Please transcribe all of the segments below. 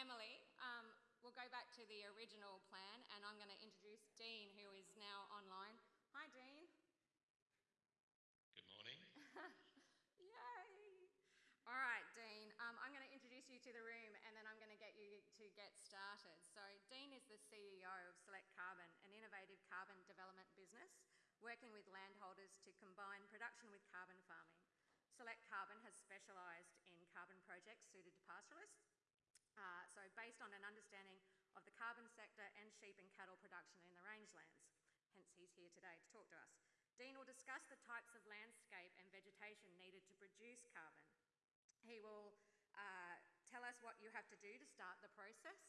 Emily, um, we'll go back to the original plan and I'm going to introduce Dean, who is now online. Hi, Dean. Good morning. Yay! All right, Dean, um, I'm going to introduce you to the room and then I'm going to get you to get started. So, Dean is the CEO of Select Carbon, an innovative carbon development business working with landholders to combine production with carbon farming. Select Carbon has specialised in carbon projects suited to pastoralists. Uh, so, based on an understanding of the carbon sector and sheep and cattle production in the rangelands. Hence, he's here today to talk to us. Dean will discuss the types of landscape and vegetation needed to produce carbon. He will uh, tell us what you have to do to start the process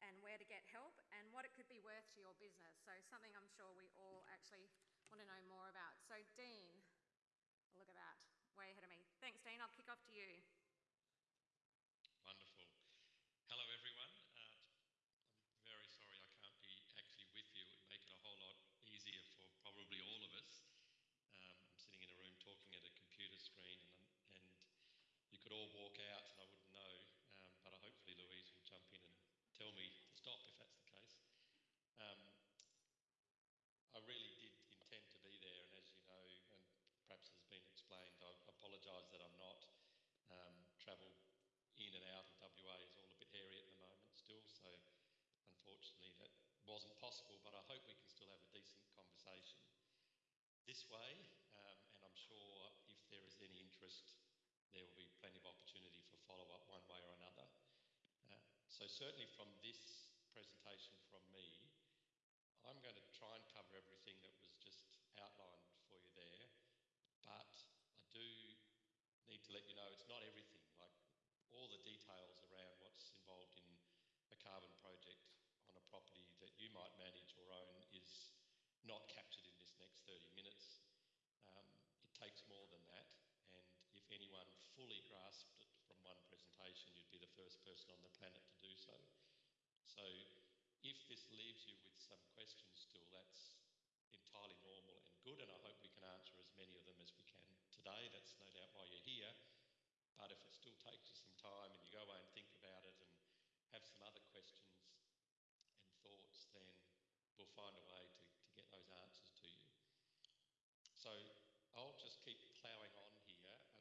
and where to get help and what it could be worth to your business. So, something I'm sure we all actually want to know more about. So, Dean, look at that way ahead of me. Thanks, Dean. I'll kick off to you. Wonderful. Hello, everyone. Uh, I'm very sorry I can't be actually with you. It would make it a whole lot easier for probably all of us. Um, I'm sitting in a room talking at a computer screen, and, and you could all walk out and I wouldn't know. Um, but hopefully, Louise will jump in and tell me to stop if that's the case. Um, I really did intend to be there, and as you know, and perhaps has been explained, I apologise that I'm not. Um, travel in and out of WA is all a bit hairy at the moment still, so unfortunately that wasn't possible, but I hope we can still have a decent conversation this way, um, and I'm sure if there is any interest, there will be plenty of opportunity for follow-up one way or another. Uh, so certainly from this presentation from me, I'm going to try and cover everything that was just outlined for you there, but I do need to let you know it's not everything. All the details around what's involved in a carbon project on a property that you might manage or own is not captured in this next 30 minutes. Um, it takes more than that, and if anyone fully grasped it from one presentation, you'd be the first person on the planet to do so. So if this leaves you with some questions still, that's entirely normal and good, and I hope we can answer as many of them as we can today. That's no doubt why you're here. But if it still takes you some time and you go away and think about it and have some other questions and thoughts, then we'll find a way to, to get those answers to you. So I'll just keep ploughing on here and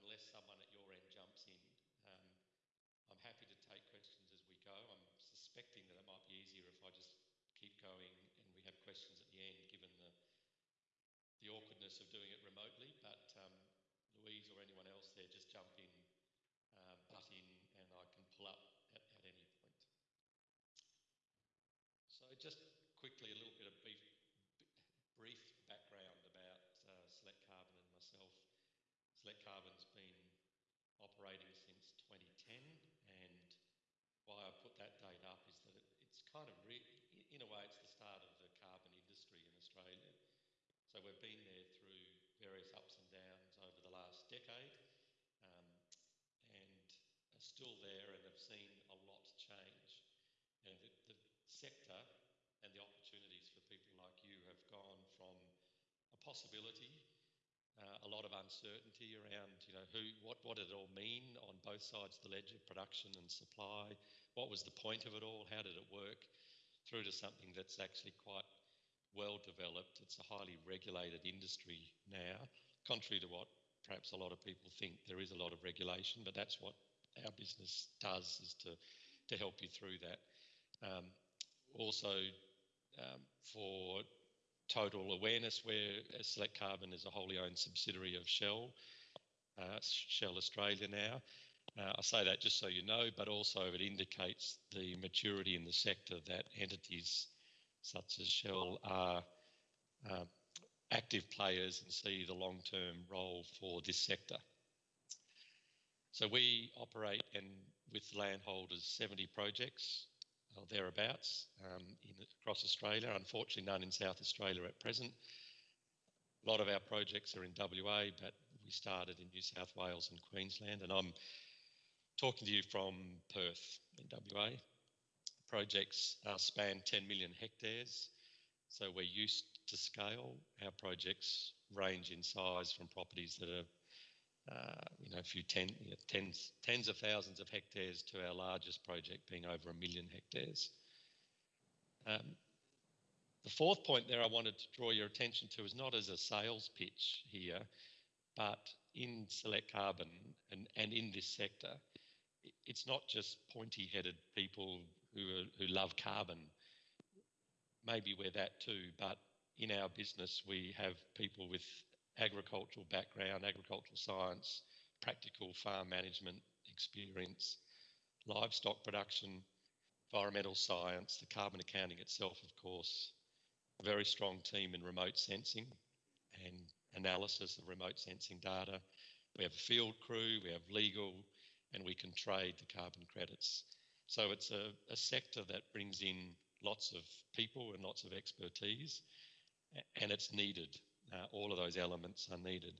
unless someone at your end jumps in. Um, I'm happy to take questions as we go. I'm suspecting that it might be easier if I just keep going and we have questions at the end, given the the awkwardness of doing it remotely. But um, Louise or anyone else there, just jump in, uh, butt in, and I can pull up at, at any point. So just quickly, a little bit of brief, brief background about uh, Select Carbon and myself. Select Carbon's been operating since 2010 and why I put that date up is that it, it's kind of, in a way, it's the start of the carbon industry in Australia. So we've been there through various ups and downs over the last decade um, and are still there and have seen a lot change. And the, the sector and the opportunities for people like you have gone from a possibility uh, a lot of uncertainty around, you know, who, what, what did it all mean on both sides of the ledger, production and supply? What was the point of it all? How did it work? Through to something that's actually quite well developed. It's a highly regulated industry now, contrary to what perhaps a lot of people think. There is a lot of regulation, but that's what our business does is to, to help you through that. Um, also, um, for total awareness where Select Carbon is a wholly owned subsidiary of Shell, uh, Shell Australia now. Uh, I say that just so you know, but also it indicates the maturity in the sector that entities such as Shell are uh, active players and see the long-term role for this sector. So we operate and with landholders 70 projects or thereabouts um, in, across Australia. Unfortunately, none in South Australia at present. A lot of our projects are in WA, but we started in New South Wales and Queensland, and I'm talking to you from Perth in WA. Projects uh, span 10 million hectares, so we're used to scale. Our projects range in size from properties that are uh, you know, a few ten, you know, tens, tens of thousands of hectares to our largest project being over a million hectares. Um, the fourth point there I wanted to draw your attention to is not as a sales pitch here, but in Select Carbon and, and in this sector, it's not just pointy headed people who, are, who love carbon. Maybe we're that too, but in our business, we have people with agricultural background, agricultural science, practical farm management experience, livestock production, environmental science, the carbon accounting itself, of course, a very strong team in remote sensing and analysis of remote sensing data. We have a field crew, we have legal, and we can trade the carbon credits. So it's a, a sector that brings in lots of people and lots of expertise, and it's needed. Uh, all of those elements are needed.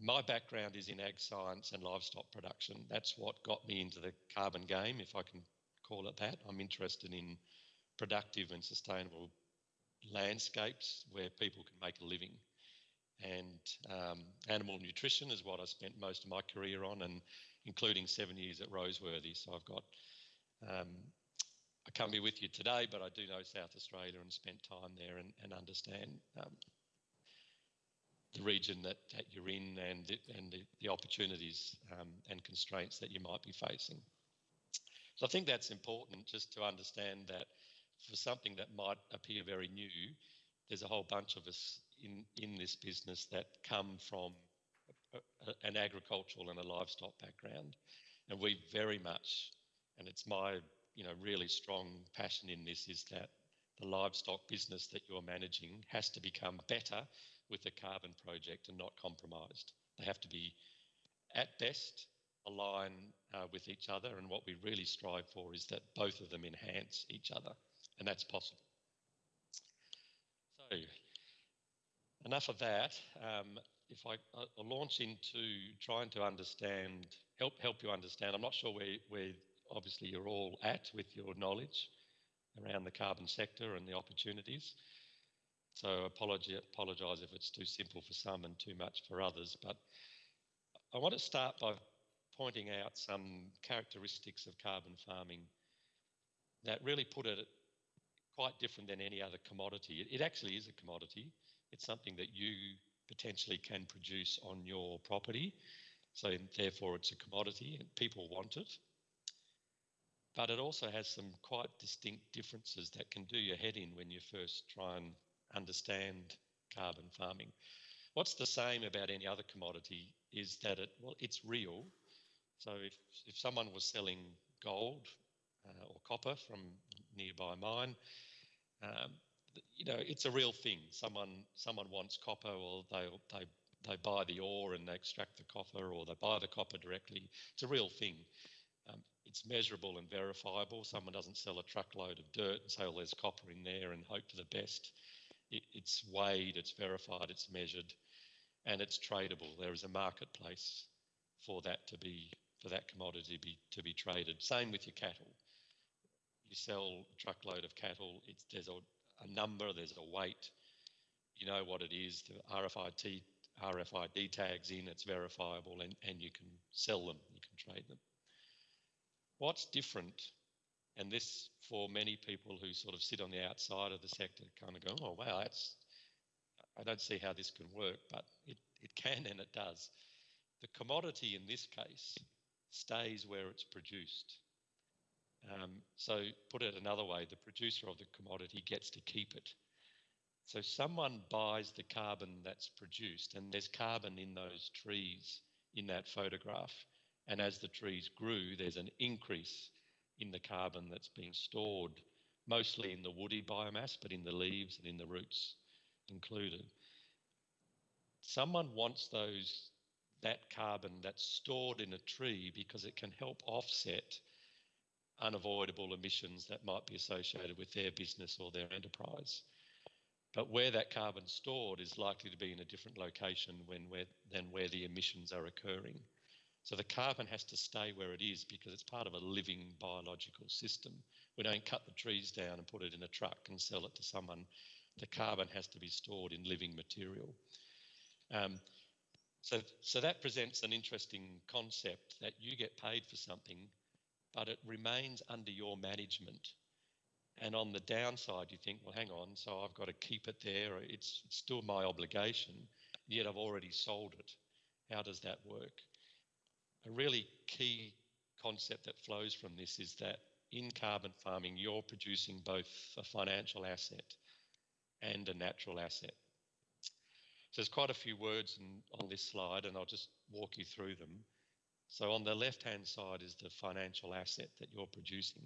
My background is in ag science and livestock production. That's what got me into the carbon game, if I can call it that. I'm interested in productive and sustainable landscapes where people can make a living. And um, animal nutrition is what I spent most of my career on, and including seven years at Roseworthy. So I've got, um, I can't be with you today, but I do know South Australia and spent time there and, and understand um, the region that, that you're in and the, and the, the opportunities um, and constraints that you might be facing. So I think that's important just to understand that for something that might appear very new, there's a whole bunch of us in, in this business that come from a, a, an agricultural and a livestock background. And we very much, and it's my you know really strong passion in this is that the livestock business that you're managing has to become better with the carbon project and not compromised. They have to be, at best, align uh, with each other. And what we really strive for is that both of them enhance each other, and that's possible. So, enough of that. Um, if I, I launch into trying to understand, help help you understand. I'm not sure where where obviously you're all at with your knowledge around the carbon sector and the opportunities. So apologize, apologize if it's too simple for some and too much for others. But I want to start by pointing out some characteristics of carbon farming that really put it quite different than any other commodity. It, it actually is a commodity. It's something that you potentially can produce on your property. So therefore it's a commodity and people want it. But it also has some quite distinct differences that can do your head in when you first try and understand carbon farming. What's the same about any other commodity is that it well it's real. So if if someone was selling gold uh, or copper from nearby mine, um, you know it's a real thing. Someone someone wants copper, or they they they buy the ore and they extract the copper, or they buy the copper directly. It's a real thing. Um, it's measurable and verifiable. Someone doesn't sell a truckload of dirt and say, "Well, there's copper in there," and hope for the best it, it's weighed, it's verified, it's measured, and it's tradable. There is a marketplace for that to be for that commodity to be to be traded. Same with your cattle. You sell a truckload of cattle. It's there's a, a number, there's a weight. You know what it is. The RFID RFID tags in. It's verifiable, and and you can sell them. You can trade them. What's different and this, for many people who sort of sit on the outside of the sector, kind of go, oh, wow, that's, I don't see how this can work, but it, it can and it does. The commodity in this case stays where it's produced. Um, so, put it another way, the producer of the commodity gets to keep it. So, someone buys the carbon that's produced, and there's carbon in those trees in that photograph. And as the trees grew, there's an increase in the carbon that's being stored, mostly in the woody biomass, but in the leaves and in the roots included. Someone wants those that carbon that's stored in a tree because it can help offset unavoidable emissions that might be associated with their business or their enterprise. But where that carbon's stored is likely to be in a different location when where, than where the emissions are occurring. So the carbon has to stay where it is because it's part of a living biological system. We don't cut the trees down and put it in a truck and sell it to someone. The carbon has to be stored in living material. Um, So, so that presents an interesting concept that you get paid for something, but it remains under your management. And on the downside, you think, well, hang on, so I've got to keep it there. It's, it's still my obligation, yet I've already sold it. How does that work? A really key concept that flows from this is that in carbon farming, you're producing both a financial asset and a natural asset. So there's quite a few words in, on this slide, and I'll just walk you through them. So on the left-hand side is the financial asset that you're producing,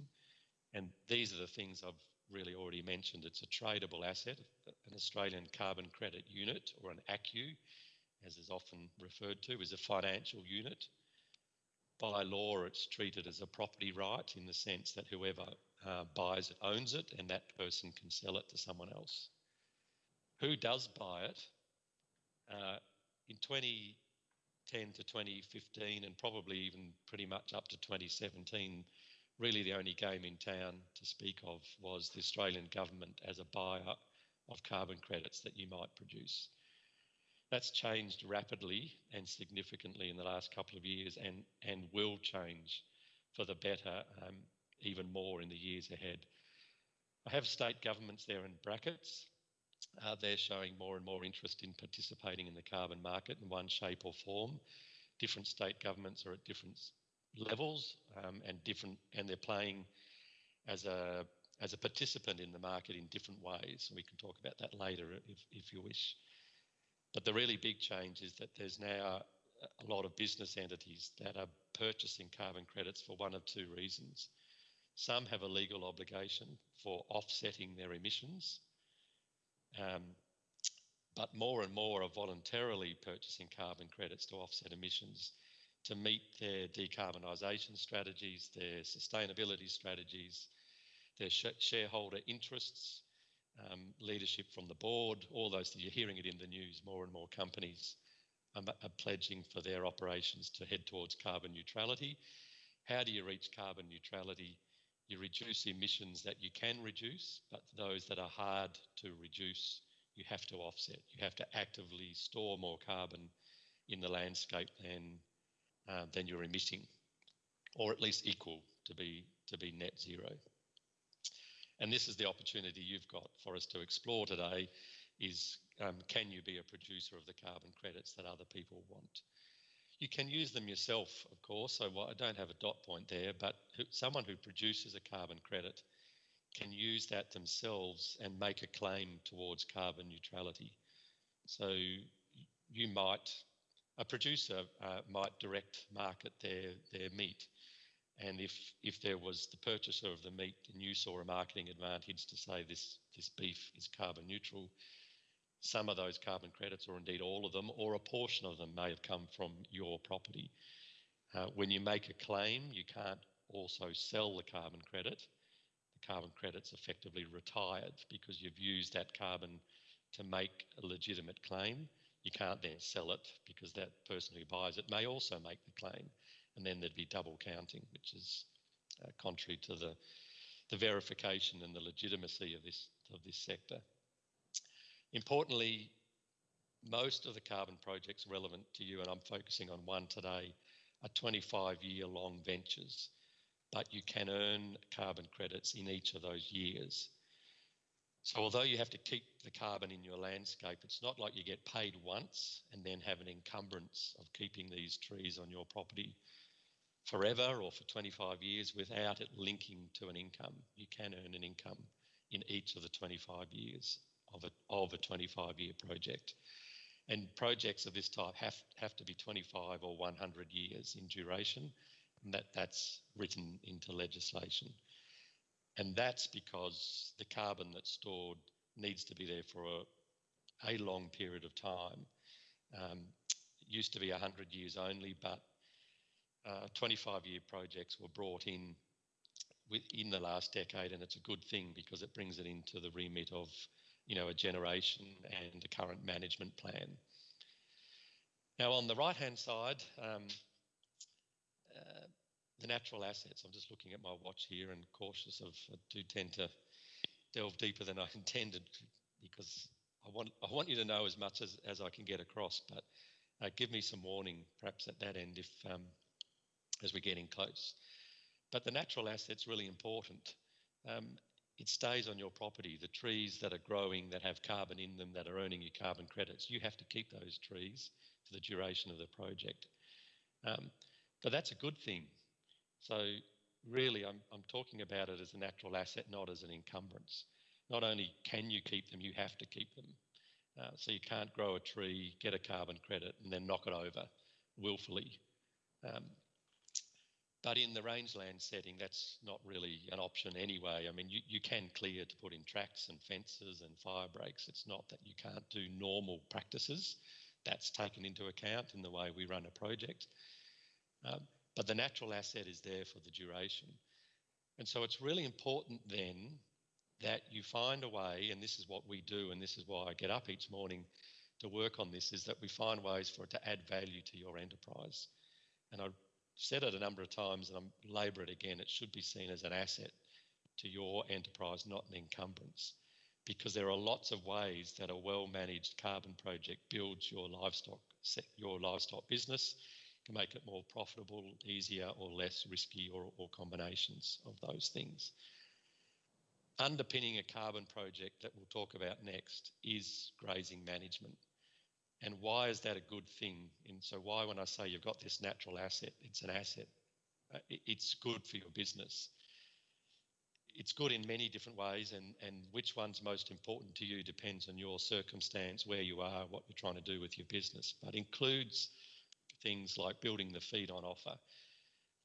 and these are the things I've really already mentioned. It's a tradable asset, an Australian carbon credit unit, or an ACCU, as is often referred to, is a financial unit. By law, it's treated as a property right in the sense that whoever uh, buys it owns it, and that person can sell it to someone else. Who does buy it uh, in 2010 to 2015, and probably even pretty much up to 2017, really the only game in town to speak of was the Australian government as a buyer of carbon credits that you might produce. That's changed rapidly and significantly in the last couple of years and, and will change for the better um, even more in the years ahead. I have state governments there in brackets uh, they're showing more and more interest in participating in the carbon market in one shape or form. Different state governments are at different levels um, and different, and they're playing as a as a participant in the market in different ways. We can talk about that later if, if you wish. But the really big change is that there's now a lot of business entities that are purchasing carbon credits for one of two reasons. Some have a legal obligation for offsetting their emissions um, but more and more are voluntarily purchasing carbon credits to offset emissions to meet their decarbonisation strategies, their sustainability strategies, their sh shareholder interests, um, leadership from the board, all those. You're hearing it in the news. More and more companies are, are pledging for their operations to head towards carbon neutrality. How do you reach carbon neutrality? You reduce emissions that you can reduce, but those that are hard to reduce, you have to offset. You have to actively store more carbon in the landscape than uh, than you're emitting, or at least equal to be to be net zero. And this is the opportunity you've got for us to explore today: is um, can you be a producer of the carbon credits that other people want? You can use them yourself, of course. So I don't have a dot point there, but someone who produces a carbon credit can use that themselves and make a claim towards carbon neutrality. So you might, a producer uh, might direct market their their meat, and if if there was the purchaser of the meat and you saw a marketing advantage to say this this beef is carbon neutral, some of those carbon credits, or indeed all of them, or a portion of them may have come from your property. Uh, when you make a claim, you can't also sell the carbon credit. The carbon credit's effectively retired because you've used that carbon to make a legitimate claim. You can't then sell it because that person who buys it may also make the claim, and then there'd be double counting, which is uh, contrary to the the verification and the legitimacy of this of this sector. Importantly, most of the carbon projects relevant to you, and I'm focusing on one today, are 25 year long ventures, but you can earn carbon credits in each of those years. So, although you have to keep the carbon in your landscape, it's not like you get paid once and then have an encumbrance of keeping these trees on your property forever or for 25 years without it linking to an income. You can earn an income in each of the 25 years of a, of a 25 year project. And projects of this type have, have to be 25 or 100 years in duration, and that, that's written into legislation. And that's because the carbon that's stored needs to be there for a, a long period of time. Um, used to be 100 years only, but uh, 25 year projects were brought in in the last decade, and it's a good thing because it brings it into the remit of you know, a generation and a current management plan. Now, on the right hand side, um, uh, the natural assets. I'm just looking at my watch here and cautious of, I do tend to delve deeper than I intended because I want, I want you to know as much as, as I can get across. But uh, give me some warning, perhaps at that end, if um, as we're getting close. But the natural asset's really important. Um, it stays on your property. The trees that are growing, that have carbon in them, that are earning you carbon credits, you have to keep those trees for the duration of the project. Um, but that's a good thing. So really, I'm, I'm talking about it as a natural asset, not as an encumbrance. Not only can you keep them, you have to keep them. Uh, so you can't grow a tree, get a carbon credit, and then knock it over willfully. Um, but in the rangeland setting, that's not really an option anyway. I mean, you, you can clear to put in tracks and fences and fire breaks. It's not that you can't do normal practices. That's taken into account in the way we run a project. Um, but the natural asset is there for the duration. And so it's really important then that you find a way, and this is what we do, and this is why I get up each morning to work on this, is that we find ways for it to add value to your enterprise. And I've said it a number of times and I'm labour it again, it should be seen as an asset to your enterprise, not an encumbrance. Because there are lots of ways that a well-managed carbon project builds your livestock your livestock business, make it more profitable, easier or less risky or, or combinations of those things. Underpinning a carbon project that we'll talk about next is grazing management. And why is that a good thing? And so, why, when I say you've got this natural asset, it's an asset, uh, it's good for your business. It's good in many different ways, and, and which one's most important to you depends on your circumstance, where you are, what you're trying to do with your business, but includes things like building the feed on offer,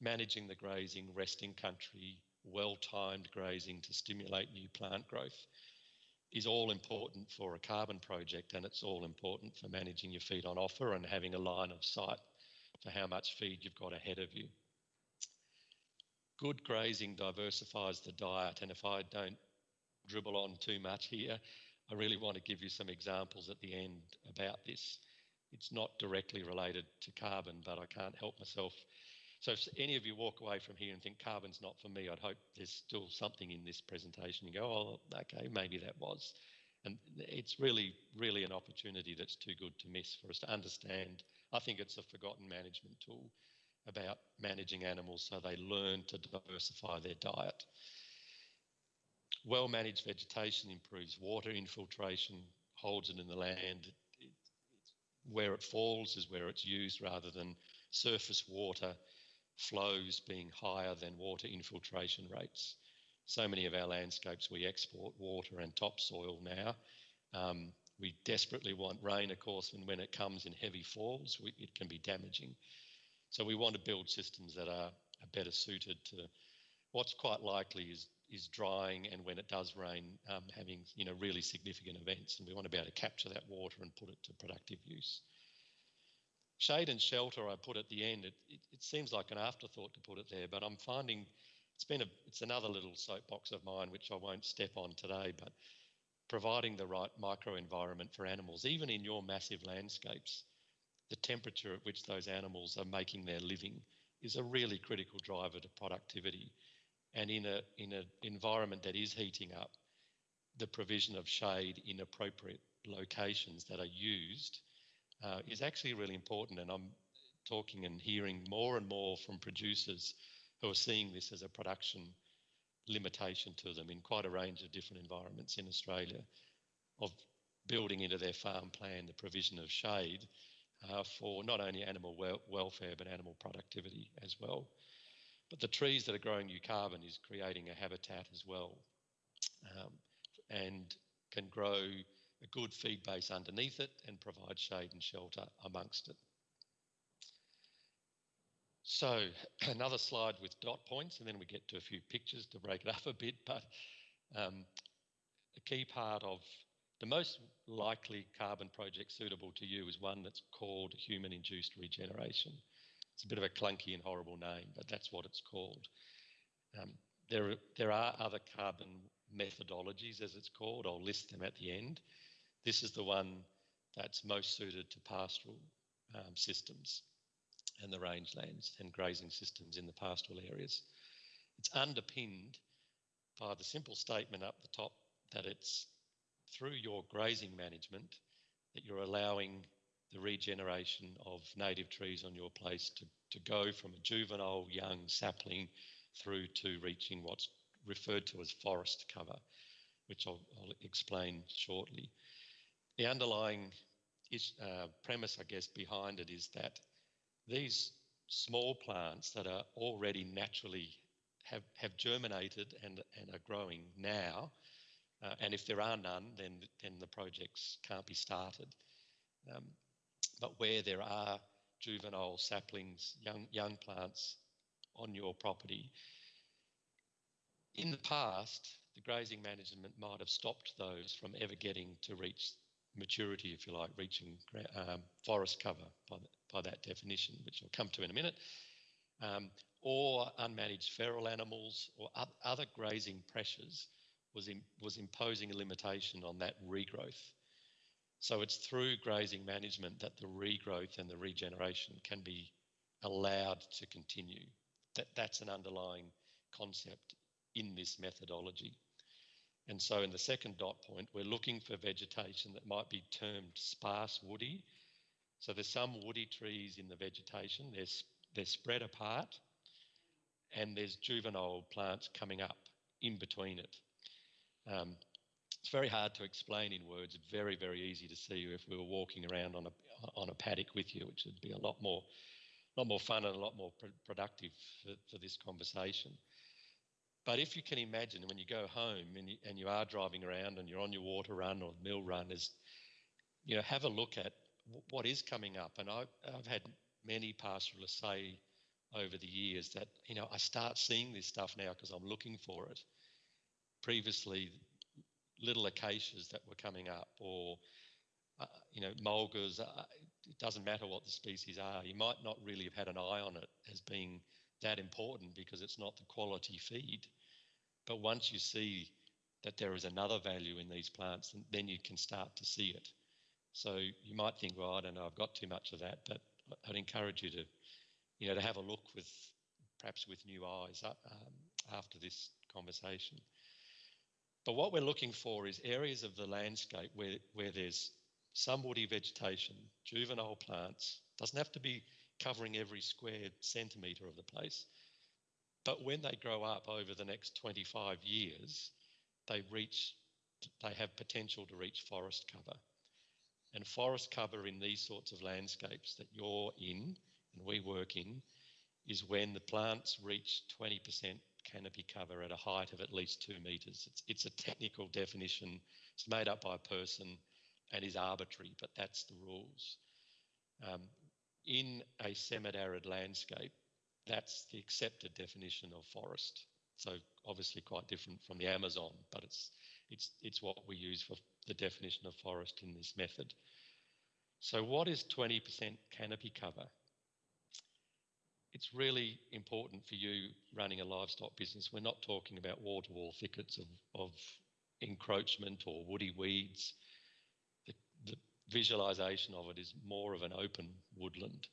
managing the grazing, resting country, well timed grazing to stimulate new plant growth is all important for a carbon project and it's all important for managing your feed on offer and having a line of sight for how much feed you've got ahead of you. Good grazing diversifies the diet, and if I don't dribble on too much here, I really want to give you some examples at the end about this. It's not directly related to carbon, but I can't help myself so if any of you walk away from here and think carbon's not for me, I'd hope there's still something in this presentation. You go, oh, okay, maybe that was. And it's really, really an opportunity that's too good to miss for us to understand. I think it's a forgotten management tool about managing animals so they learn to diversify their diet. Well managed vegetation improves water infiltration, holds it in the land. Where it falls is where it's used rather than surface water flows being higher than water infiltration rates. So many of our landscapes, we export water and topsoil now. Um, we desperately want rain, of course, and when it comes in heavy falls, we, it can be damaging. So we want to build systems that are, are better suited to what's quite likely is is drying and when it does rain, um, having you know really significant events, and we want to be able to capture that water and put it to productive use. Shade and shelter, I put at the end. It, it, it, seems like an afterthought to put it there, but I'm finding it's been a, it's another little soapbox of mine, which I won't step on today, but providing the right microenvironment for animals, even in your massive landscapes, the temperature at which those animals are making their living is a really critical driver to productivity. And in a in an environment that is heating up, the provision of shade in appropriate locations that are used uh, is actually really important. And I'm talking and hearing more and more from producers who are seeing this as a production limitation to them in quite a range of different environments in Australia of building into their farm plan the provision of shade uh, for not only animal wel- welfare but animal productivity as well. But the trees that are growing new carbon is creating a habitat as well um, and can grow a good feed base underneath it and provide shade and shelter amongst it. So another slide with dot points, and then we get to a few pictures to break it up a bit. But um, a key part of the most likely carbon project suitable to you is one that's called human-induced regeneration. It's a bit of a clunky and horrible name, but that's what it's called. Um, there, there are other carbon methodologies, as it's called. I'll list them at the end. This is the one that's most suited to pastoral um, systems and the rangelands and grazing systems in the pastoral areas. It's underpinned by the simple statement up the top that it's through your grazing management that you're allowing the regeneration of native trees on your place to, to go from a juvenile young sapling through to reaching what's referred to as forest cover, which I'll, I'll explain shortly. The underlying is, uh, premise, I guess, behind it is that these small plants that are already naturally have, have germinated and, and are growing now, uh, and if there are none, then, then the projects can't be started. Um, but where there are juvenile saplings, young, young plants on your property, in the past, the grazing management might have stopped those from ever getting to reach maturity, if you like, reaching um, forest cover by, the, by that definition, which I'll come to in a minute, um, or unmanaged feral animals or other grazing pressures was, in, was imposing a limitation on that regrowth. So it's through grazing management that the regrowth and the regeneration can be allowed to continue. That, that's an underlying concept in this methodology. And so in the second dot point, we're looking for vegetation that might be termed sparse woody. So there's some woody trees in the vegetation, they're, they're spread apart, and there's juvenile plants coming up in between it. Um, it's very hard to explain in words. Very, very easy to see if we were walking around on a on a paddock with you, which would be a lot more, lot more fun and a lot more pr- productive for, for this conversation. But if you can imagine when you go home and you, and you are driving around and you're on your water run or mill run, is you know have a look at what is coming up. And I've, I've had many pastoralists say over the years that you know I start seeing this stuff now because I'm looking for it. Previously, little acacias that were coming up, or uh, you know mulgas. Uh, it doesn't matter what the species are. You might not really have had an eye on it as being that important because it's not the quality feed. But once you see that there is another value in these plants, then you can start to see it. So you might think, well, I don't know, I've got too much of that, but I'd encourage you to, you know, to have a look with perhaps with new eyes uh, um, after this conversation. But what we're looking for is areas of the landscape where, where there's some woody vegetation, juvenile plants, doesn't have to be covering every square centimetre of the place, but when they grow up over the next 25 years, they reach, they have potential to reach forest cover. And forest cover in these sorts of landscapes that you're in and we work in is when the plants reach 20% canopy cover at a height of at least two metres. It's, it's a technical definition. It's made up by a person and is arbitrary, but that's the rules. Um, in a semi-arid landscape, that's the accepted definition of forest. So obviously quite different from the Amazon, but it's it's it's what we use for the definition of forest in this method. So what is 20% canopy cover? It's really important for you running a livestock business. We're not talking about wall-to-wall thickets of, of encroachment or woody weeds. The, the visualization of it is more of an open woodland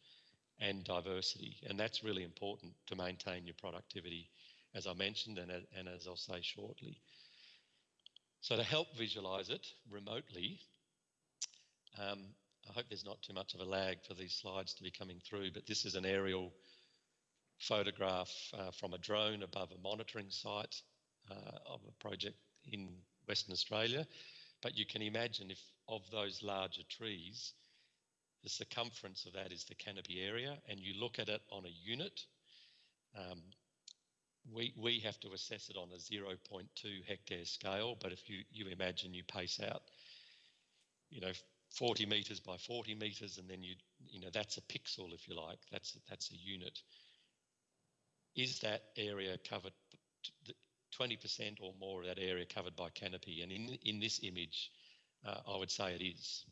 and diversity. And that's really important to maintain your productivity, as I mentioned, and, and as I'll say shortly. So to help visualize it remotely, um, I hope there's not too much of a lag for these slides to be coming through, but this is an aerial photograph uh, from a drone above a monitoring site uh, of a project in Western Australia. But you can imagine if of those larger trees, the circumference of that is the canopy area, and you look at it on a unit. Um, we, we have to assess it on a 0.2 hectare scale, but if you, you imagine you pace out, you know, 40 metres by 40 metres, and then you, you know, that's a pixel, if you like, that's, that's a unit. Is that area covered, 20% or more of that area covered by canopy? And in, in this image, uh, I would say it is.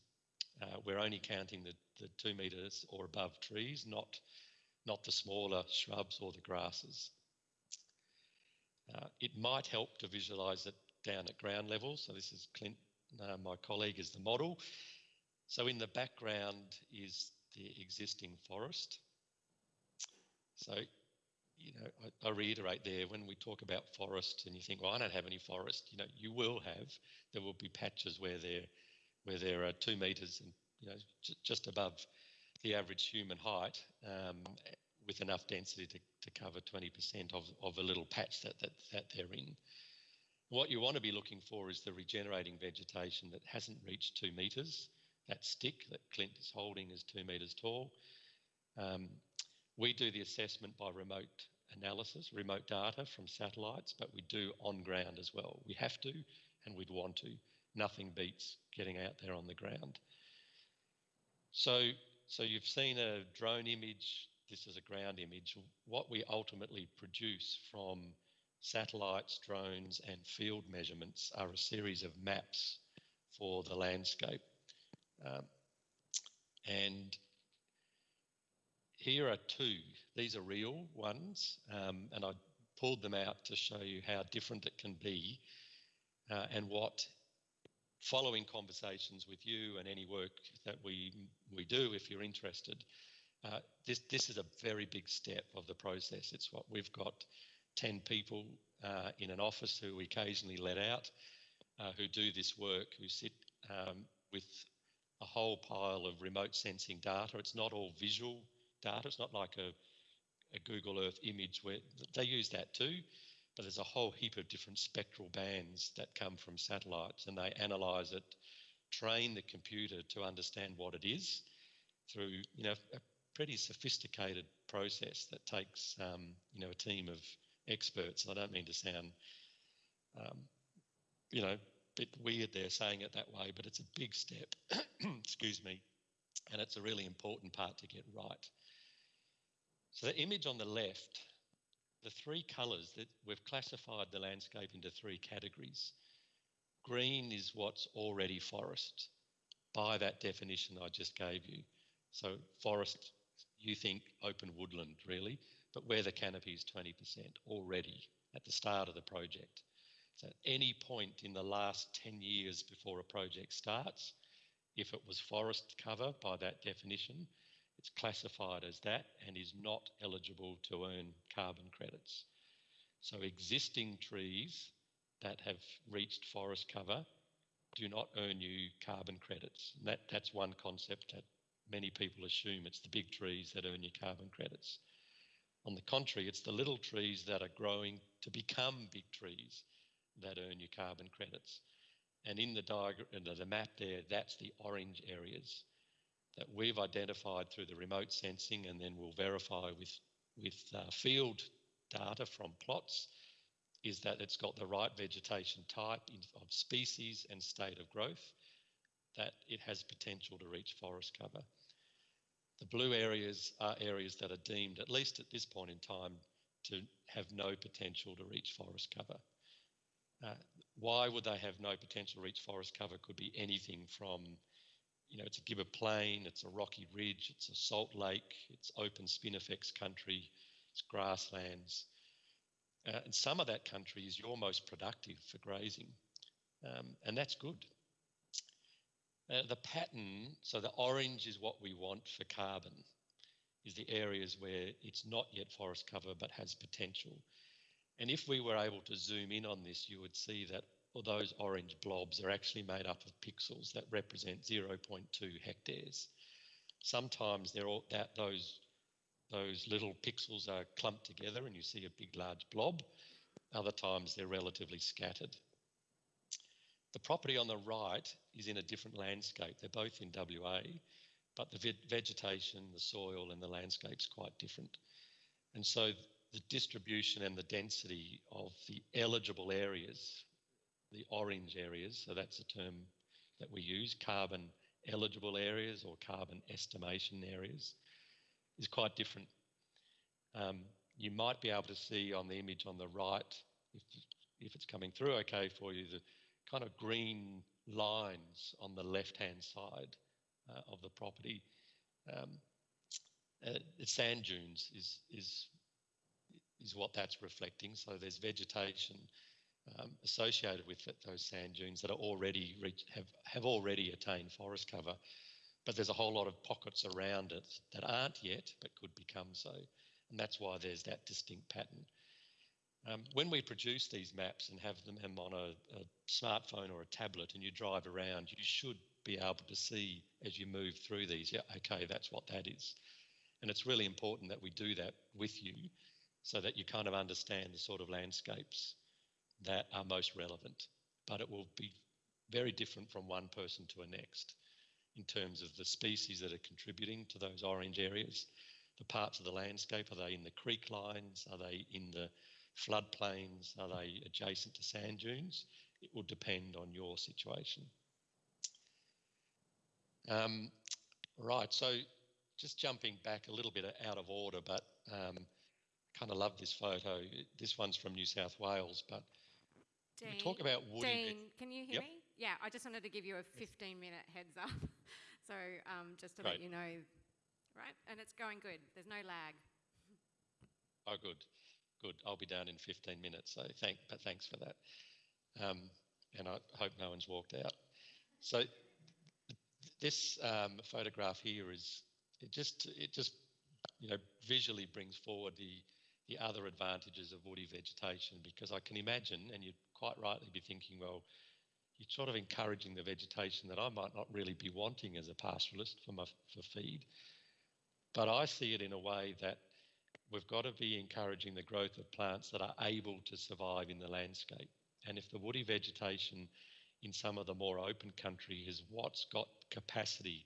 Uh, we're only counting the, the two metres or above trees, not, not the smaller shrubs or the grasses. Uh, it might help to visualise it down at ground level. So this is Clint, uh, my colleague, is the model. So in the background is the existing forest. So, you know, I, I reiterate there when we talk about forests, and you think, well, I don't have any forest, you know, you will have. There will be patches where there where there are two metres and you know, j- just above the average human height, um, with enough density to, to cover 20% of, of a little patch that, that, that they're in. What you want to be looking for is the regenerating vegetation that hasn't reached two metres. That stick that Clint is holding is two metres tall. Um, we do the assessment by remote analysis, remote data from satellites, but we do on ground as well. We have to and we'd want to. Nothing beats getting out there on the ground. So, so you've seen a drone image. This is a ground image. What we ultimately produce from satellites, drones, and field measurements are a series of maps for the landscape. Um, and here are two. These are real ones, um, and I pulled them out to show you how different it can be uh, and what following conversations with you and any work that we we do if you're interested uh, this this is a very big step of the process it's what we've got 10 people uh, in an office who we occasionally let out uh, who do this work who sit um, with a whole pile of remote sensing data it's not all visual data it's not like a, a google earth image where they use that too but there's a whole heap of different spectral bands that come from satellites and they analyze it, train the computer to understand what it is through, you know, a pretty sophisticated process that takes, um, you know, a team of experts. I don't mean to sound, um, you know, bit weird there saying it that way, but it's a big step, excuse me, and it's a really important part to get right. So the image on the left the three colours that we've classified the landscape into three categories. Green is what's already forest by that definition I just gave you. So forest, you think open woodland really, but where the canopy is 20% already at the start of the project. So at any point in the last 10 years before a project starts, if it was forest cover by that definition, it's classified as that and is not eligible to earn carbon credits. So existing trees that have reached forest cover do not earn you carbon credits. And that, that's one concept that many people assume it's the big trees that earn you carbon credits. On the contrary, it's the little trees that are growing to become big trees that earn you carbon credits. And in the diagram, the map there, that's the orange areas that we've identified through the remote sensing and then we'll verify with, with uh, field data from plots is that it's got the right vegetation type of species and state of growth, that it has potential to reach forest cover. The blue areas are areas that are deemed, at least at this point in time, to have no potential to reach forest cover. Uh, why would they have no potential to reach forest cover? Could be anything from you know, it's a Gibber Plain, it's a rocky ridge, it's a salt lake, it's open spinifex country, it's grasslands. Uh, and some of that country is your most productive for grazing, um, and that's good. Uh, the pattern, so the orange is what we want for carbon, is the areas where it's not yet forest cover but has potential. And if we were able to zoom in on this, you would see that or those orange blobs are actually made up of pixels that represent 0.2 hectares. Sometimes they're all that those those little pixels are clumped together and you see a big large blob. Other times they're relatively scattered. The property on the right is in a different landscape. They're both in WA, but the vegetation, the soil, and the landscape's quite different. And so the distribution and the density of the eligible areas the orange areas, so that's a term that we use, carbon eligible areas or carbon estimation areas, is quite different. Um, you might be able to see on the image on the right, if, if it's coming through okay for you, the kind of green lines on the left-hand side uh, of the property. Um, uh, sand dunes is, is, is what that's reflecting. So there's vegetation um, associated with it, those sand dunes that are already reach, have have already attained forest cover, but there's a whole lot of pockets around it that aren't yet but could become so, and that's why there's that distinct pattern. Um, when we produce these maps and have them on a, a, smartphone or a tablet and you drive around, you should be able to see as you move through these, yeah, okay, that's what that is. And it's really important that we do that with you so that you kind of understand the sort of landscapes that are most relevant. But it will be very different from one person to the next in terms of the species that are contributing to those orange areas. The parts of the landscape, are they in the creek lines? Are they in the floodplains? Are they adjacent to sand dunes? It will depend on your situation. Um, right, so just jumping back a little bit out of order, but um, kind of love this photo. This one's from New South Wales, but Dean, talk about woody. Dean, can you hear Yep. me? Yeah, I just wanted to give you a 15 minute heads up. so um, just to let you know, right? And it's going good. There's no lag. Oh, good, good. I'll be down in 15 minutes. So thank, but thanks for that. Um, and I hope no one's walked out. So this um, photograph here is it just it just you know visually brings forward the the other advantages of woody vegetation because I can imagine, and you'd quite rightly be thinking, well, you're sort of encouraging the vegetation that I might not really be wanting as a pastoralist for my for feed. But I see it in a way that we've got to be encouraging the growth of plants that are able to survive in the landscape. And if the woody vegetation in some of the more open country is what's got capacity,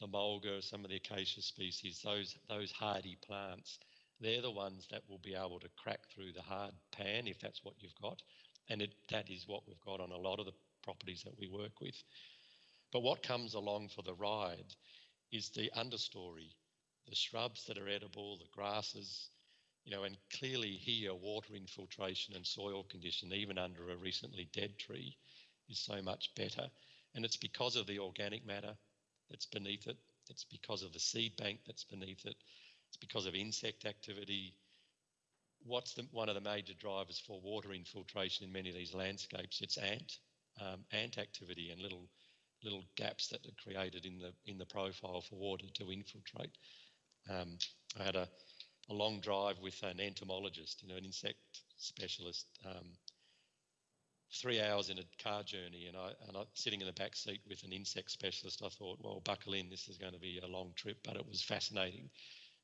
the mulga, some of the acacia species, those those hardy plants, they're the ones that will be able to crack through the hard pan if that's what you've got. And it, that is what we've got on a lot of the properties that we work with. But what comes along for the ride is the understory, the shrubs that are edible, the grasses, you know, and clearly here water infiltration and soil condition, even under a recently dead tree, is so much better. And it's because of the organic matter that's beneath it. It's because of the seed bank that's beneath it. It's because of insect activity. What's the, one of the major drivers for water infiltration in many of these landscapes? It's ant, um, ant activity and little little gaps that are created in the in the profile for water to infiltrate. Um, I had a, a long drive with an entomologist, you know, an insect specialist. Um, three hours in a car journey, and I and I sitting in the back seat with an insect specialist. I thought, well, buckle in. This is going to be a long trip, but it was fascinating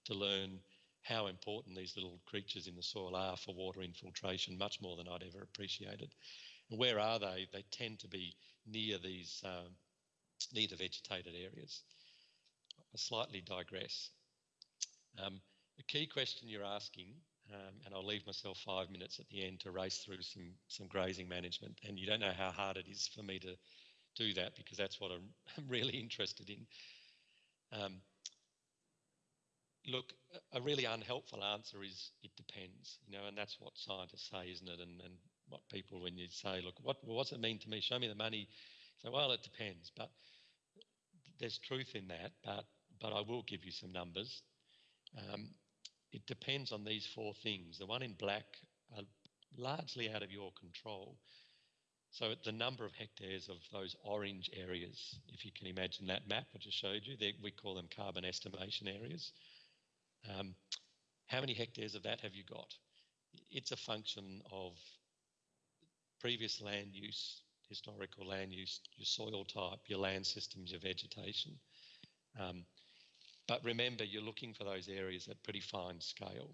to learn how important these little creatures in the soil are for water infiltration, much more than I'd ever appreciated. And where are they? They tend to be near these um, near the vegetated areas. I slightly digress. Um, the key question you're asking, um, and I'll leave myself five minutes at the end to race through some some grazing management, and you don't know how hard it is for me to do that because that's what I'm, really interested in. Um, look, a really unhelpful answer is it depends, you know, and that's what scientists say, isn't it? And, and what people, when you say, look, what, what does it mean to me? Show me the money. So, well, it depends, but there's truth in that. But but I will give you some numbers. Um, it depends on these four things. The one in black are largely out of your control. So the number of hectares of those orange areas, if you can imagine that map I just showed you, we call them carbon estimation areas. Um, how many hectares of that have you got? It's a function of previous land use, historical land use, your soil type, your land systems, your vegetation. Um, but remember, you're looking for those areas at pretty fine scale.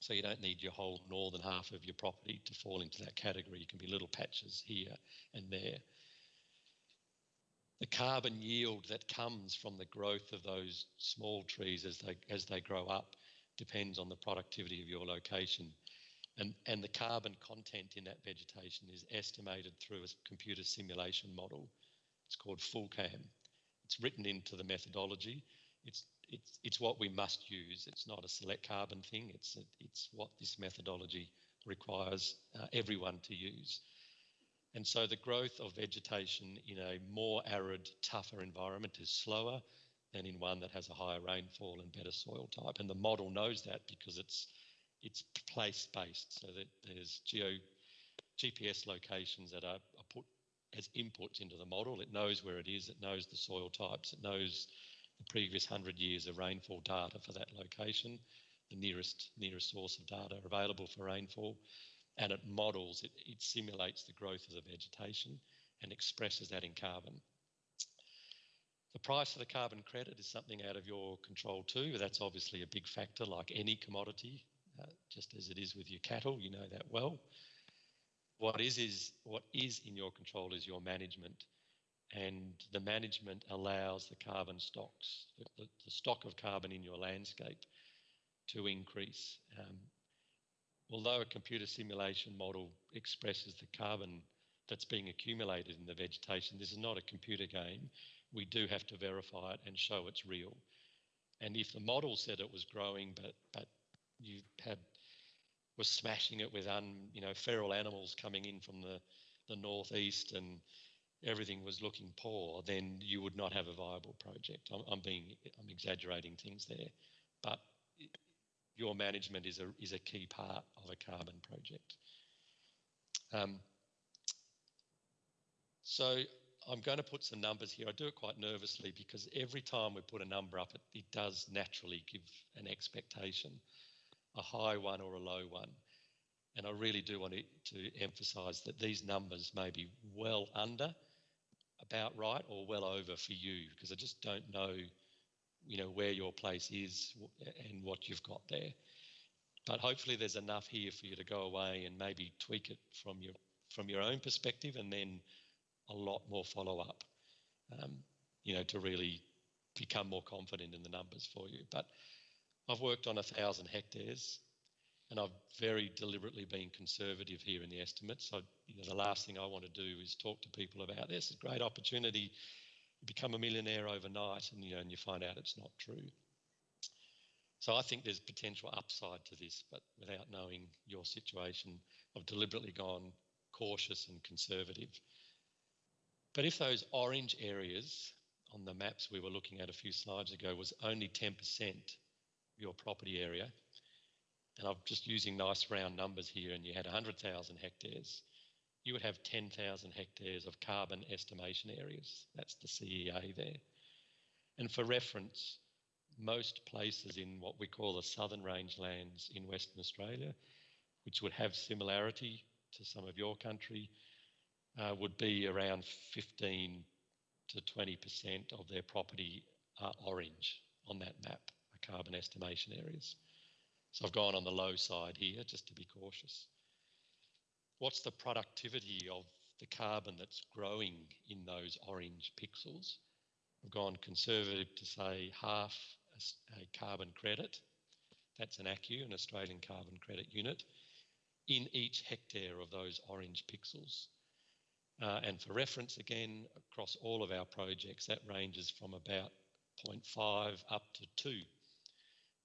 So you don't need your whole northern half of your property to fall into that category. You can be little patches here and there. The carbon yield that comes from the growth of those small trees as they as they grow up depends on the productivity of your location. And, and the carbon content in that vegetation is estimated through a computer simulation model. It's called FullCAM. It's written into the methodology. It's, it's, it's what we must use. It's not a select carbon thing. It's, it's what this methodology requires uh, everyone to use. And so the growth of vegetation in a more arid, tougher environment is slower than in one that has a higher rainfall and better soil type. And the model knows that because it's it's place based, so that there's geo GPS locations that are, are put as inputs into the model. It knows where it is, it knows the soil types, it knows the previous hundred years of rainfall data for that location, the nearest nearest source of data available for rainfall, and it models, it, it simulates the growth of the vegetation and expresses that in carbon. The price of the carbon credit is something out of your control too. That's obviously a big factor, like any commodity, uh, just as it is with your cattle. You know that well. What is is what is in your control is your management, and the management allows the carbon stocks, the, the, stock of carbon in your landscape, to increase. Um, although a computer simulation model expresses the carbon that's being accumulated in the vegetation, this is not a computer game we do have to verify it and show it's real. And if the model said it was growing, but but you had was smashing it with un you know feral animals coming in from the the northeast and everything was looking poor, then you would not have a viable project. I'm, I'm being I'm exaggerating things there, but your management is a is a key part of a carbon project. Um, so I'm going to put some numbers here. I do it quite nervously because every time we put a number up, it, it does naturally give an expectation, a high one or a low one. And I really do want to, to emphasise that these numbers may be well under, about right, or well over for you because I just don't know, you know, where your place is and what you've got there. But hopefully, there's enough here for you to go away and maybe tweak it from your from your own perspective, and then a lot more follow up, um, you know, to really become more confident in the numbers for you. But I've worked on a thousand hectares and I've very deliberately been conservative here in the estimates. So, you know, the last thing I want to do is talk to people about this. It's a great opportunity. You become a millionaire overnight and, you know, and you find out it's not true. So I think there's potential upside to this, but without knowing your situation, I've deliberately gone cautious and conservative. But if those orange areas on the maps we were looking at a few slides ago was only 10% your property area, and I'm just using nice round numbers here, and you had 100,000 hectares, you would have 10,000 hectares of carbon estimation areas. That's the CEA there. And for reference, most places in what we call the southern rangelands in Western Australia, which would have similarity to some of your country, uh, would be around 15 to 20% of their property are orange on that map, carbon estimation areas. So I've gone on the low side here just to be cautious. What's the productivity of the carbon that's growing in those orange pixels? I've gone conservative to say half a, carbon credit. That's an ACCU, an Australian carbon credit unit, in each hectare of those orange pixels. Uh, and for reference, again, across all of our projects, that ranges from about 0.5 up to 2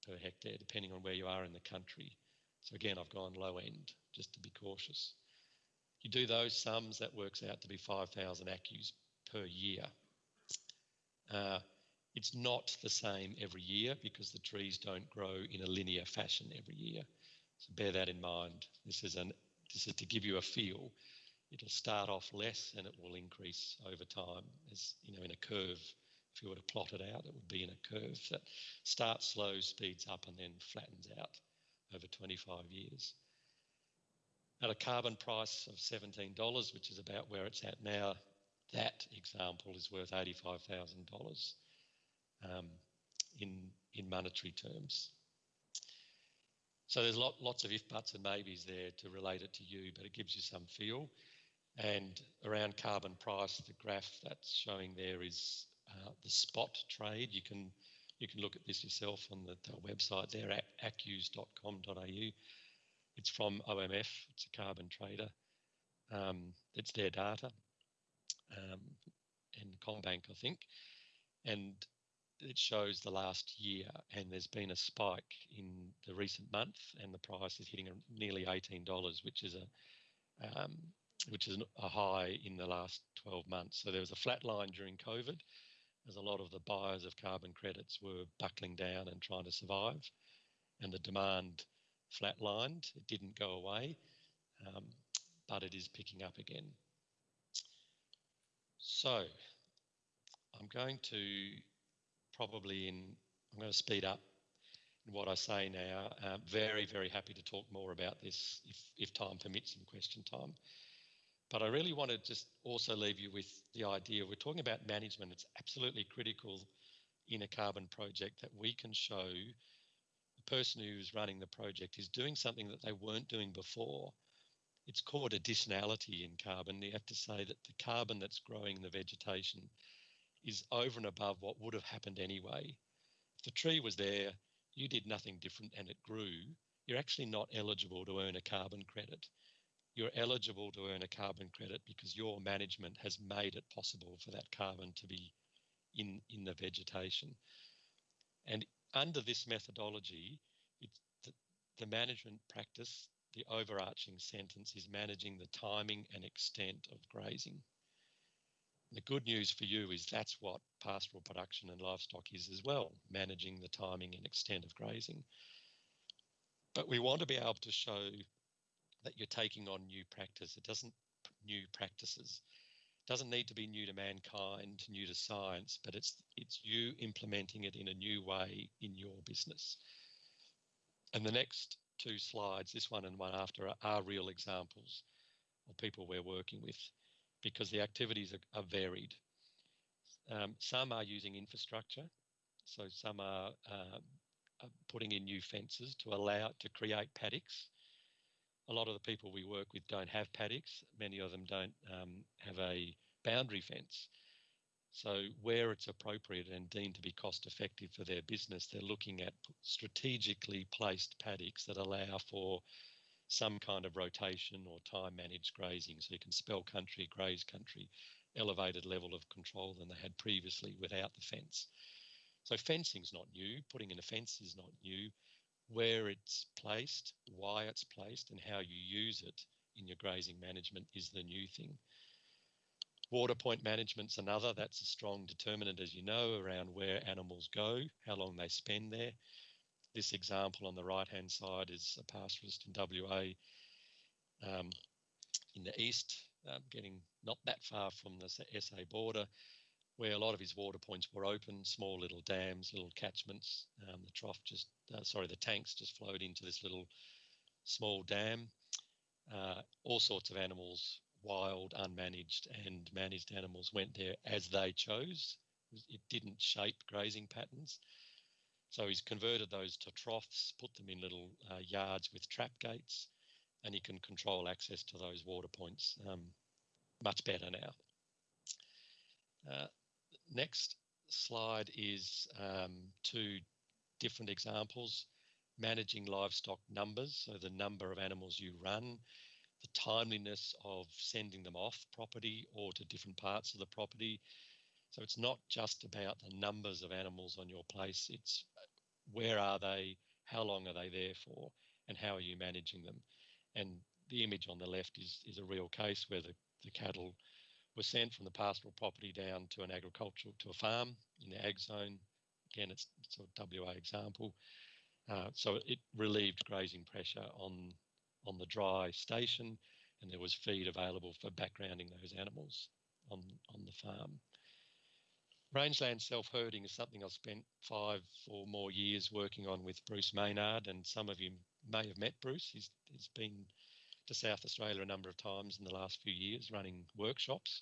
per hectare, depending on where you are in the country. So again, I've gone low end just to be cautious. You do those sums, that works out to be 5,000 ACCUs per year. Uh, it's not the same every year because the trees don't grow in a linear fashion every year. So bear that in mind. This is an this is to give you a feel it'll start off less and it will increase over time as you know in a curve if you were to plot it out it would be in a curve that starts slow speeds up and then flattens out over 25 years at a carbon price of $17 which is about where it's at now that example is worth $85,000 um, in in monetary terms so there's lot, lots of if buts and maybes there to relate it to you, but it gives you some feel. And around carbon price, the graph that's showing there is uh, the spot trade. You can you can look at this yourself on the, the website there at accus.com.au. It's from OMF. It's a carbon trader. Um, it's their data um, and CommBank, I think, and it shows the last year. And there's been a spike in the recent month, and the price is hitting nearly $18, which is a um, which is a high in the last 12 months. So there was a flat line during COVID as a lot of the buyers of carbon credits were buckling down and trying to survive, and the demand flatlined. It didn't go away, um, but it is picking up again. So I'm going to probably in, I'm going to speed up in what I say now. Uh, very, very happy to talk more about this if, if time permits in question time. But I really want to just also leave you with the idea we're talking about management. It's absolutely critical in a carbon project that we can show person who's running the project is doing something that they weren't doing before. It's called additionality in carbon. You have to say that the carbon that's growing in the vegetation is over and above what would have happened anyway. If the tree was there, you did nothing different and it grew, you're actually not eligible to earn a carbon credit. You're eligible to earn a carbon credit because your management has made it possible for that carbon to be in, in the vegetation. And under this methodology, the, the management practice, the overarching sentence is managing the timing and extent of grazing. The good news for you is that's what pastoral production and livestock is as well, managing the timing and extent of grazing. But we want to be able to show that you're taking on new practice. It doesn't new practices. Doesn't need to be new to mankind, new to science, but it's it's you implementing it in a new way in your business. And the next two slides, this one and one after, are, are real examples of people we're working with because the activities are, are varied. Um, some are using infrastructure, so some are, uh, are, putting in new fences to allow to create paddocks. A lot of the people we work with don't have paddocks. Many of them don't um, have a boundary fence. So where it's appropriate and deemed to be cost effective for their business, they're looking at strategically placed paddocks that allow for some kind of rotation or time managed grazing so you can spell country, graze country, elevated level of control than they had previously without the fence. So fencing's not new, putting in a fence is not new. Where it's placed, why it's placed, and how you use it in your grazing management is the new thing. Water point management's another. That's a strong determinant, as you know, around where animals go, how long they spend there. This example on the right-hand side is a pastoralist in WA um, in the east, um, getting not that far from the SA border, where a lot of his water points were open, small little dams, little catchments. Um, the trough just, uh, sorry, the tanks just flowed into this little small dam. Uh, all sorts of animals, wild, unmanaged, and managed animals went there as they chose. It didn't shape grazing patterns. So he's converted those to troughs, put them in little uh, yards with trap gates, and he can control access to those water points um, much better now. Uh, next slide is um, two different examples managing livestock numbers, so the number of animals you run, the timeliness of sending them off property or to different parts of the property. So it's not just about the numbers of animals on your place, it's where are they, how long are they there for, and how are you managing them? And the image on the left is, is a real case where the, the cattle were sent from the pastoral property down to an agricultural, to a farm in the ag zone. Again, it's, it's a WA example. Uh, so it relieved grazing pressure on, on the dry station and there was feed available for backgrounding those animals on, on the farm. Rangeland self-herding is something I've spent five or more years working on with Bruce Maynard, and some of you may have met Bruce. He's, he's been to South Australia a number of times in the last few years running workshops.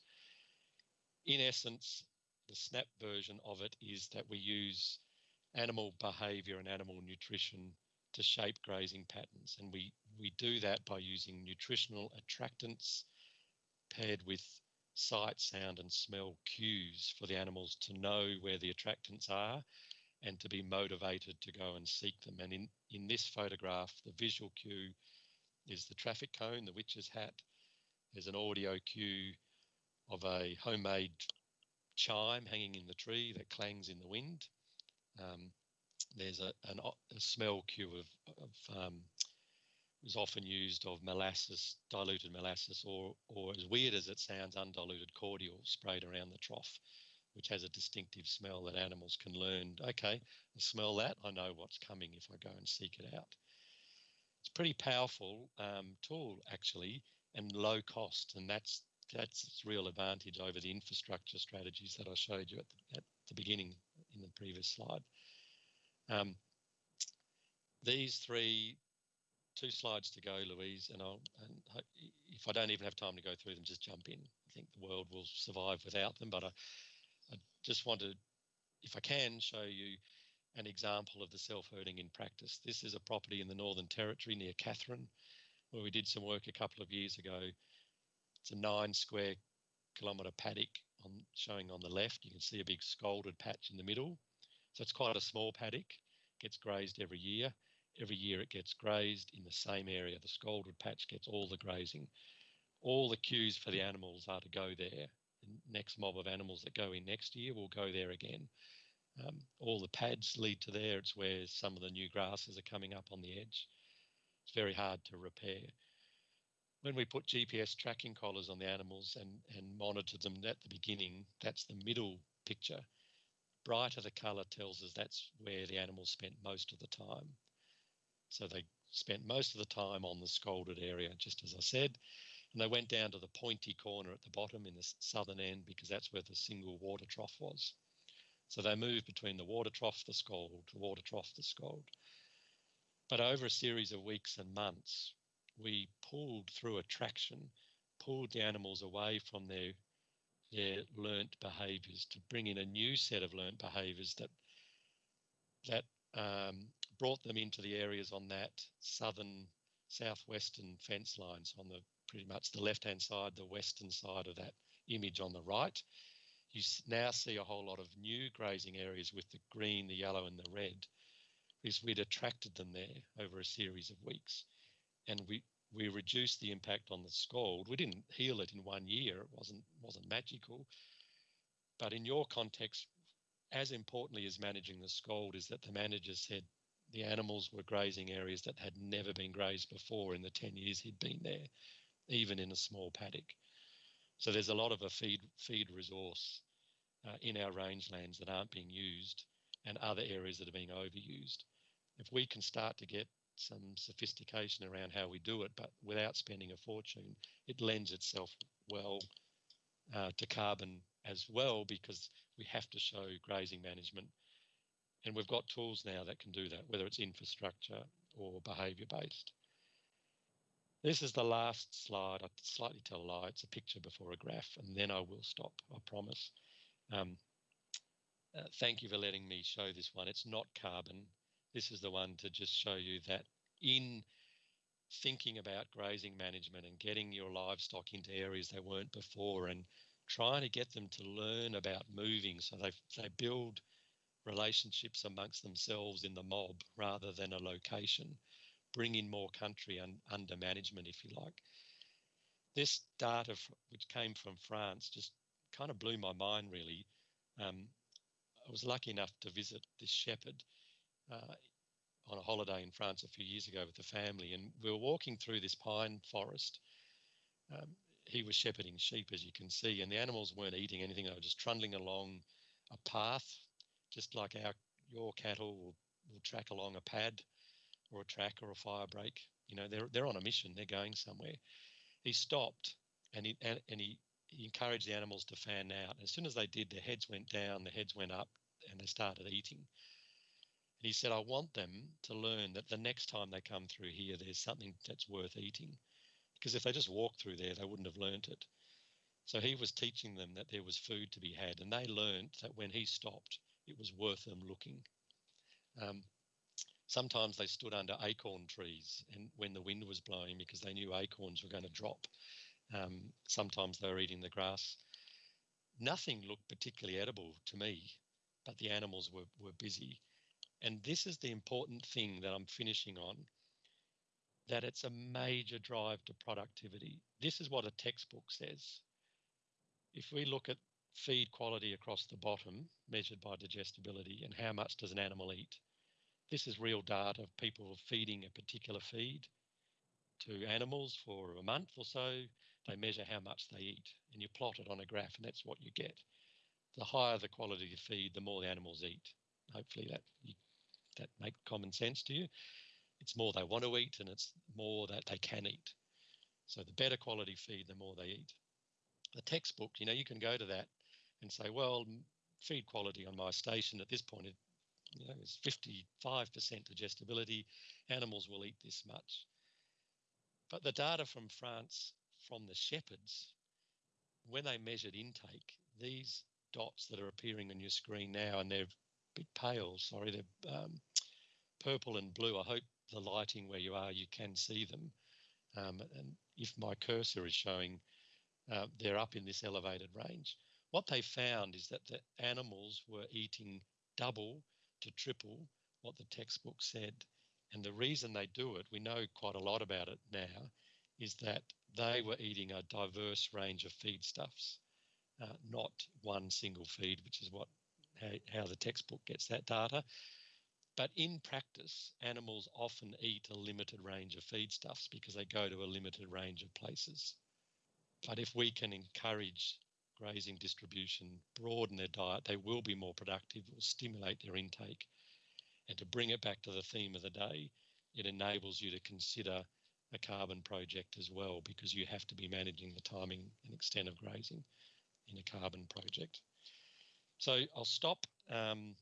In essence, the snap version of it is that we use animal behaviour and animal nutrition to shape grazing patterns, and we we do that by using nutritional attractants paired with sight, sound, and smell cues for the animals to know where the attractants are and to be motivated to go and seek them. And in, in this photograph, the visual cue is the traffic cone, the witch's hat. There's an audio cue of a homemade chime hanging in the tree that clangs in the wind. Um, there's a, an, a smell cue of, of um, is often used of molasses, diluted molasses, or, or as weird as it sounds, undiluted cordial sprayed around the trough, which has a distinctive smell that animals can learn. Okay, I smell that, I know what's coming if I go and seek it out. It's pretty powerful um, tool, actually, and low cost, and that's that's its real advantage over the infrastructure strategies that I showed you at the, at the beginning in the previous slide. Um, these three two slides to go, Louise, and I'll and if I don't even have time to go through them, just jump in. I think the world will survive without them, but I, I just want to, if I can, show you an example of the self-herding in practice. This is a property in the Northern Territory near Katherine, where we did some work a couple of years ago. It's a nine square kilometre paddock on, showing on the left. You can see a big scalded patch in the middle. So it's quite a small paddock, gets grazed every year. Every year it gets grazed in the same area. The scalded patch gets all the grazing. All the cues for the animals are to go there. The next mob of animals that go in next year will go there again. Um, all the pads lead to there. It's where some of the new grasses are coming up on the edge. It's very hard to repair. When we put GPS tracking collars on the animals and, and monitor them at the beginning, that's the middle picture. Brighter the colour tells us that's where the animals spent most of the time. So they spent most of the time on the scalded area, just as I said. And they went down to the pointy corner at the bottom in the southern end because that's where the single water trough was. So they moved between the water trough, the scald, the water trough, the scald. But over a series of weeks and months, we pulled through attraction, pulled the animals away from their their learnt behaviours to bring in a new set of learnt behaviours that that um, brought them into the areas on that southern southwestern fence lines on the pretty much the left hand side, the western side of that image on the right. You now see a whole lot of new grazing areas with the green, the yellow, and the red because we'd attracted them there over a series of weeks. And we, we reduced the impact on the scald. We didn't heal it in one year. It wasn't wasn't magical. But in your context, as importantly as managing the scald is that the manager said the animals were grazing areas that had never been grazed before in the 10 years he'd been there, even in a small paddock. So there's a lot of a feed feed resource uh, in our rangelands that aren't being used and other areas that are being overused if we can start to get some sophistication around how we do it, but without spending a fortune, it lends itself well uh, to carbon as well because we have to show grazing management. And we've got tools now that can do that, whether it's infrastructure or behaviour based. This is the last slide. I slightly tell a lie. It's a picture before a graph, and then I will stop, I promise. Um, uh, thank you for letting me show this one. It's not carbon. This is the one to just show you that in thinking about grazing management and getting your livestock into areas they weren't before and trying to get them to learn about moving so they, they build relationships amongst themselves in the mob rather than a location, bring in more country un, under management, if you like. This data, which came from France, just kind of blew my mind, really. Um, I was lucky enough to visit this shepherd uh, on a holiday in France a few years ago with the family, and we were walking through this pine forest. Um, he was shepherding sheep, as you can see, and the animals weren't eating anything; they were just trundling along a path, just like our your cattle will, will track along a pad or a track or a fire break. You know, they're they're on a mission; they're going somewhere. He stopped and he and, and he, he encouraged the animals to fan out. As soon as they did, their heads went down, their heads went up, and they started eating. And he said, I want them to learn that the next time they come through here, there's something that's worth eating. Because if they just walked through there, they wouldn't have learnt it. So he was teaching them that there was food to be had, and they learnt that when he stopped, it was worth them looking. Um, sometimes they stood under acorn trees and when the wind was blowing because they knew acorns were going to drop. Um, sometimes they were eating the grass. Nothing looked particularly edible to me, but the animals were, were busy. And this is the important thing that I'm finishing on that it's a major drive to productivity. This is what a textbook says. If we look at feed quality across the bottom, measured by digestibility, and how much does an animal eat, this is real data of people feeding a particular feed to animals for a month or so. They measure how much they eat, and you plot it on a graph, and that's what you get. The higher the quality of feed, the more the animals eat. Hopefully, that that make common sense to you. It's more they want to eat and it's more that they can eat. So the better quality feed, the more they eat. The textbook, you know, you can go to that and say, well, feed quality on my station at this point, you know, is 55% digestibility. Animals will eat this much. But the data from France from the shepherds, when they measured intake, these dots that are appearing on your screen now, and they're a bit pale, sorry, they're um, purple and blue. I hope the lighting where you are, you can see them. Um, and if my cursor is showing, uh, they're up in this elevated range. What they found is that the animals were eating double to triple what the textbook said. And the reason they do it, we know quite a lot about it now, is that they were eating a diverse range of feedstuffs, uh, not one single feed, which is what how, how the textbook gets that data. But in practice, animals often eat a limited range of feedstuffs because they go to a limited range of places. But if we can encourage grazing distribution, broaden their diet, they will be more productive, will stimulate their intake. And to bring it back to the theme of the day, it enables you to consider a carbon project as well because you have to be managing the timing and extent of grazing in a carbon project. So I'll stop. Um,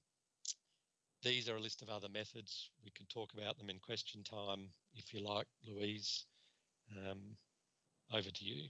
these are a list of other methods. We can talk about them in question time if you like, Louise. Um, over to you.